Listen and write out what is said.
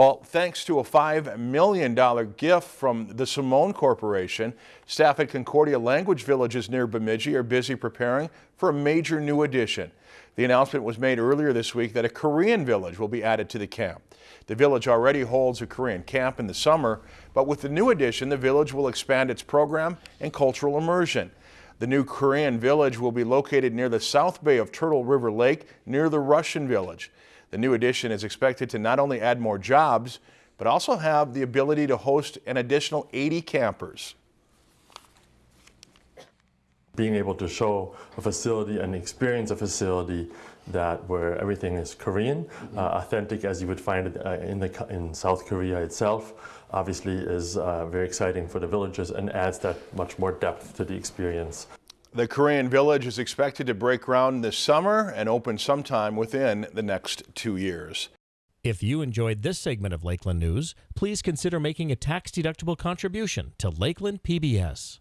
Well, thanks to a $5 million gift from the Simone Corporation, staff at Concordia Language Villages near Bemidji are busy preparing for a major new addition. The announcement was made earlier this week that a Korean village will be added to the camp. The village already holds a Korean camp in the summer, but with the new addition, the village will expand its program and cultural immersion. The new Korean village will be located near the south bay of Turtle River Lake near the Russian village. The new addition is expected to not only add more jobs, but also have the ability to host an additional 80 campers. Being able to show a facility and experience a facility that where everything is Korean, uh, authentic as you would find it uh, in, the, in South Korea itself, obviously is uh, very exciting for the villagers and adds that much more depth to the experience. The Korean Village is expected to break ground this summer and open sometime within the next two years. If you enjoyed this segment of Lakeland News, please consider making a tax-deductible contribution to Lakeland PBS.